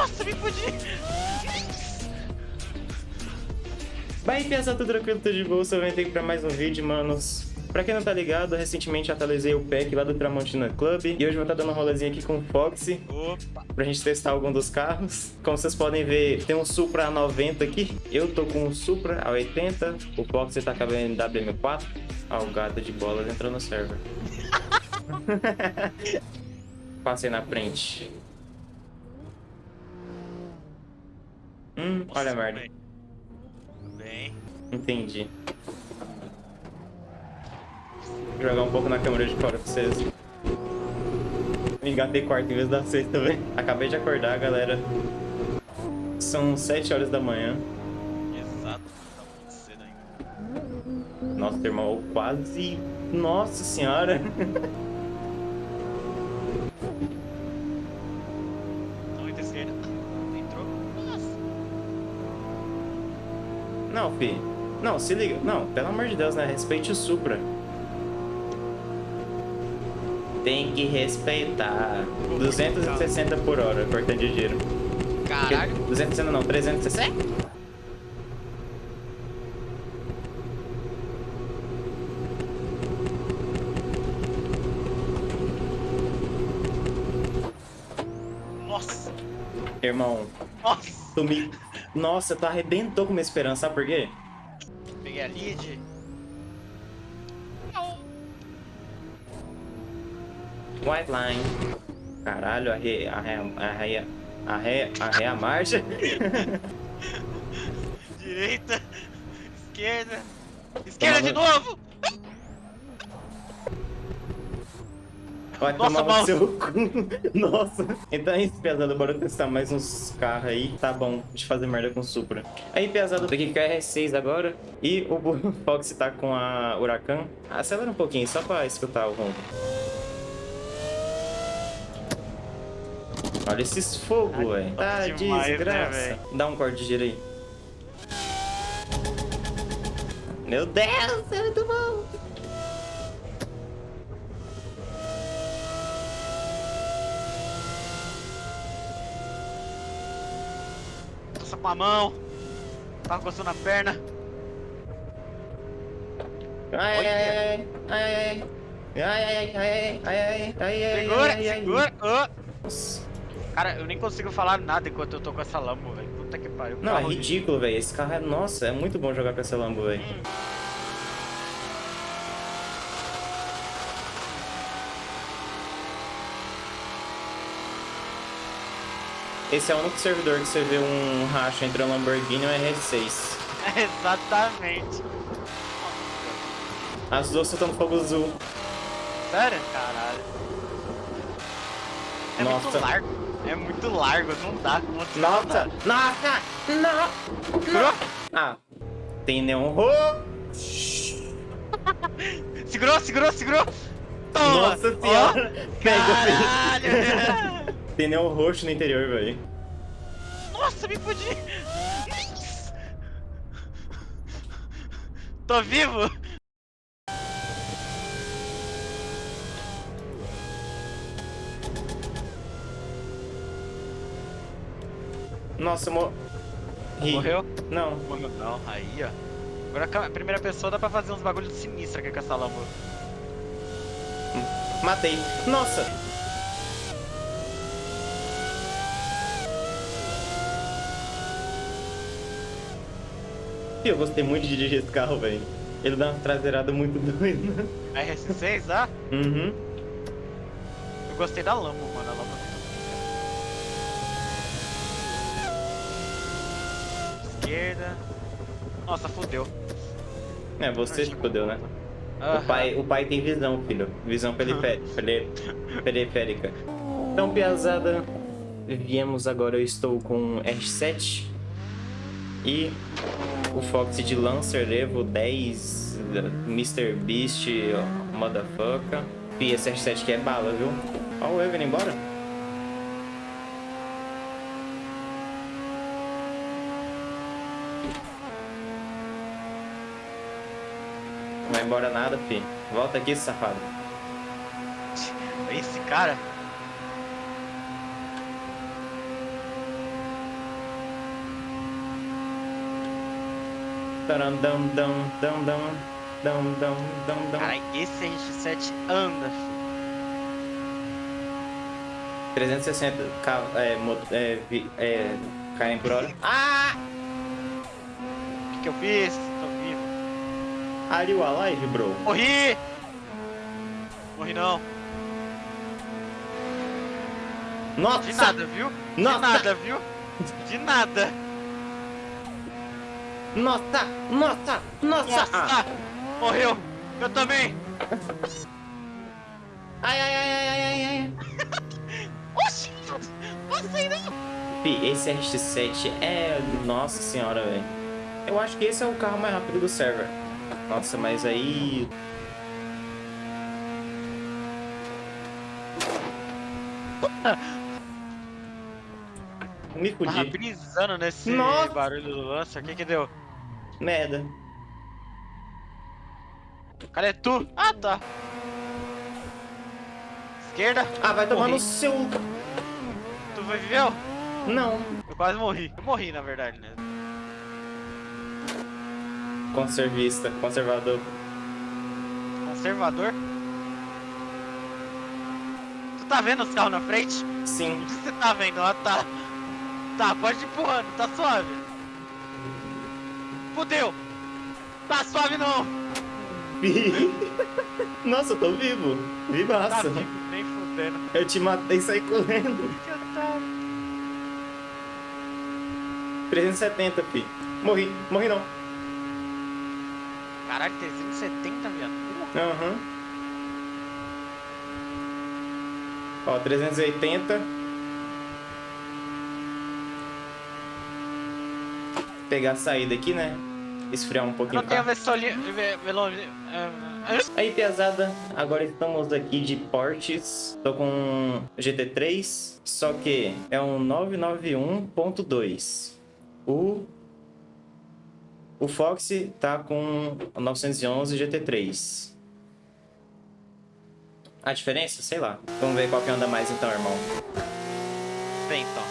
Nossa, me fudi! Vai pensar tudo tranquilo, tudo de boa, eu aqui pra mais um vídeo, manos. Pra quem não tá ligado, recentemente atualizei o pack lá do Tramontina Club e hoje vou estar tá dando um rolezinho aqui com o Foxy Opa. pra gente testar algum dos carros. Como vocês podem ver, tem um Supra A90 aqui, eu tô com um Supra A80, o Foxy tá com a BMW M4. Ó, o gato de bola entrou no server. Passei na frente. Hum, olha a merda. Bem. Entendi. Vou jogar um pouco na câmera de fora pra vocês. Me engatei quarto em vez da sexta, velho. Acabei de acordar, galera. São 7 horas da manhã. Exato, tá muito cedo ainda. Nossa, irmão, quase... Nossa senhora! Não, fi. Não, se liga. Não, pelo amor de Deus, né? Respeite o Supra. Tem que respeitar. 260 por hora, cortando de giro. Caralho. 260 não, 360? Nossa. Irmão, Nossa. tu me... Nossa, tu arrebentou com minha esperança, sabe por quê? Peguei a lead. White line. Caralho, arre... arre... arre... arre... arre a marcha. Direita. Esquerda. Esquerda de Tomando- novo. Vai Nossa, tomar mal. seu cu. Nossa. Então é isso, pesado. Bora testar mais uns carros aí. Tá bom, de fazer merda com Supra. Aí, pesado, tô aqui com a R6 agora. E o Fox tá com a Huracan. Acelera um pouquinho, só pra escutar o ronco. Olha esses fogos, velho. Tá demais, né, desgraça. véi? Dá um corte de giro aí. Meu Deus, é muito bom. Com a mão. Tava coçando a perna. Ai, ai, Olha. ai, ai, ai, ai, ai, ai, ai, ai, ai, ai, ai, Segura, ai, ai. segura. Ô. Nossa. Cara, eu nem consigo falar nada enquanto eu tô com essa Lambo, velho. Puta que pariu. Não, é ridículo, velho. Esse carro é... Nossa, é muito bom jogar com essa Lambo, velho. Esse é o único servidor que você vê um racha entre um Lamborghini e um R6. Exatamente. As duas soltando fogo azul. Sério? Caralho. É Nossa. muito largo. É muito largo, não dá conta. Nossa! Nossa! Não! Ah, tem neon roxo. Segurou, segurou, segurou. Toma. Nossa senhora! Pega, Caralho. Tem neon roxo no interior, velho. Nossa, me fudi. Tô vivo. Nossa, mo... Ri. Morreu? Não. Morreu não, aí ó. Agora a primeira pessoa dá pra fazer uns bagulhos sinistros aqui com essa Lambo. Matei. Nossa! Eu gostei muito de dirigir esse carro, velho. Ele dá uma traseirada muito doida. RS6, ah? Uhum. Eu gostei da Lambo, mano. A Lambo é Esquerda. Nossa, fodeu. É, você que fodeu, né? O Aham. pai, o pai tem visão, filho. Visão perifé- peri- periférica. Então, piazada, viemos agora. Eu estou com R7 e o Fox de Lancer Evo 10 Mr. Beast Motherfucker. E esse R7 que é bala, viu? Ó o Evo indo embora. Não vai embora nada, fi. Volta aqui, safado. Esse cara. Caralho, esse RX-7 anda, filho. 360 ca- é, é, é, km por hora. Ah! O que, que eu fiz? Tô vivo. Are you alive, bro? Morri! Morri não. Nossa! De nada, viu? Nossa! De nada, viu? De nada. Nossa! Nossa! Nossa! Nossa! Ah. Morreu! Eu também! Ai, ai, ai, ai, ai, ai, ai. Oxi! Passei não! Fi, esse RX-7 é... Nossa senhora, velho. Eu acho que esse é o carro mais rápido do server. Nossa, mas aí... Me Tava fudi. brisando nesse Nossa! barulho do Lancer. O que que deu? Merda. Cadê tu? Ah, tá. Esquerda. Ah, vai tomar no seu... Tu viveu? Não. Eu quase morri. Eu morri, na verdade, né? Conservista, conservador. Conservador. Tu tá vendo os carros na frente? Sim. O que você tá vendo? Ah, tá. Tá, pode ir empurrando, tá suave. Fudeu. Tá suave não. Nossa, eu tô vivo. Tá Vivaço. vivo, nem fudendo. Eu te matei e saí correndo. Que otário. 370, fi. Morri. Morri não. Caralho, 370, viado. Aham. Ó, 380. Pegar a saída aqui, né? Esfriar um Eu pouquinho não tenho vesolinha. Velo... Aí, piazada, agora estamos aqui de portes. Tô com GT3, só que é um 991.2. O o Fox tá com o 911 GT3. A diferença? Sei lá. Vamos ver qual que anda mais então, irmão. Vem então.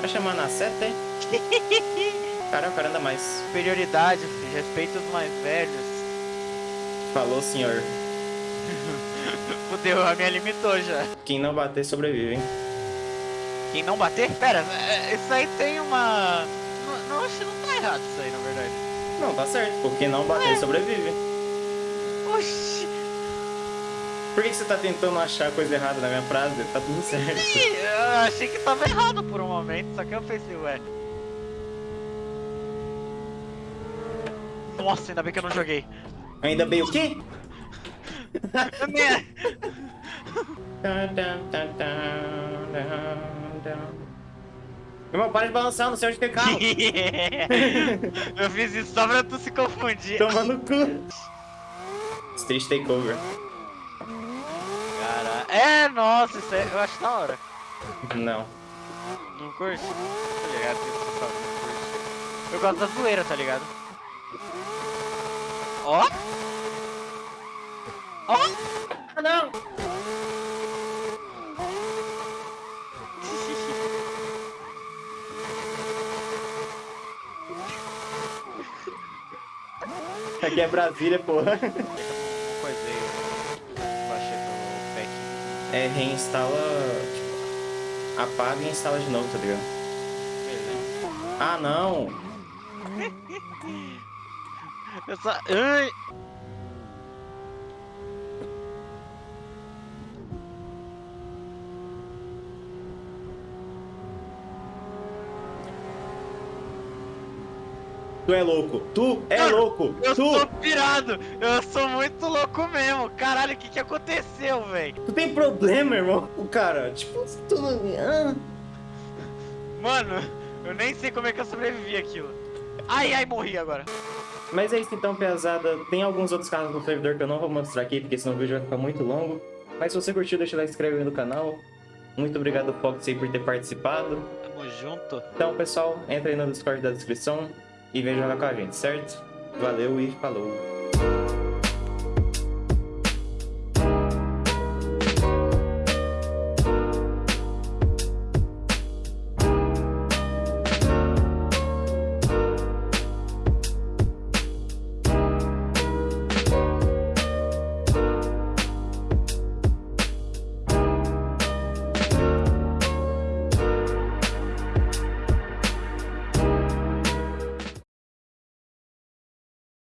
Vai chamar na seta, é? Cara, o cara anda mais. Superioridade, filho. Respeita os mais velhos. Falou, senhor. Fudeu, a minha limitou já. Quem não bater, sobrevive, hein? Quem não bater? Pera, é, isso aí tem uma. Não, não, acho que não tá errado isso aí, na verdade. Não, tá certo. Porque não bater, sobrevive. Oxi! Por que você tá tentando achar coisa errada na minha frase? Tá tudo certo. Ih, Eu achei que tava errado por um momento, só que eu pensei, ué. Nossa, ainda bem que eu não joguei. Ainda bem o quê? Irmão, para de balançar, não sei onde tem carro. eu fiz isso só pra tu se confundir. Toma no cu. Street Takeover. É, nossa, isso aí eu acho da hora. Não. Não curte? Tá ligado? Eu gosto da zoeira, tá ligado? Ó! Ó! Ah, não. Aqui é Brasília, porra. Coisei. É, reinstala, tipo, apaga e instala de novo, tá ligado? Beleza. Ah, não. Eu só. Ai! Tu é louco. Tu é Mano, louco. Eu tu. sou pirado! Eu sou muito louco mesmo! Caralho, o que que aconteceu, velho? Tu tem problema, irmão. O cara, tipo, tu... ah. Mano, eu nem sei como é que eu sobrevivi aquilo. Ai, ai, morri agora. Mas é isso então, pesada. Tem alguns outros carros no servidor que eu não vou mostrar aqui, porque senão o vídeo vai ficar muito longo. Mas se você curtiu, deixa o like e inscreve no canal. Muito obrigado, Fox, aí, por ter participado. Tamo junto. Então, pessoal, entra aí no Discord da descrição e vem jogar com a gente, certo? Valeu e falou!